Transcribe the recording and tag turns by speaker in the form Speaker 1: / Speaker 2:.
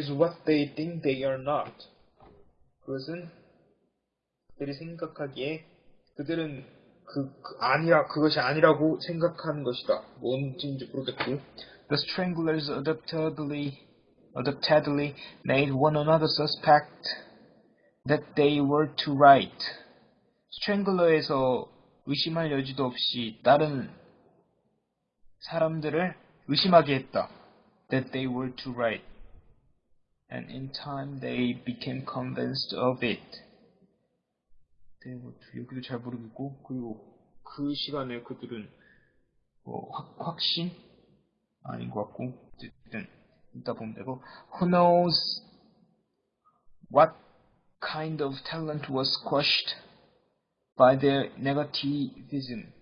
Speaker 1: is what they think they are not. 그것은 그들이 생각하기에 그들은 그, 그 아니라 그것이 아니라고 생각하는 것이다. 뭔지 모르겠고. The stranglers adaptedly, adaptedly made one another suspect that they were to right. 스트랭글러에서 의심할 여지도 없이 다른 사람들을 의심하게 했다. That they were to right. And in time they became convinced of it. 네, 뭐, 여기도 잘 모르겠고, 그리고 그 시간에 그들은 뭐, 확, 확신? 아닌 것 같고, 어쨌든, 이따 보면 되고, who knows what kind of talent was crushed by their negativism.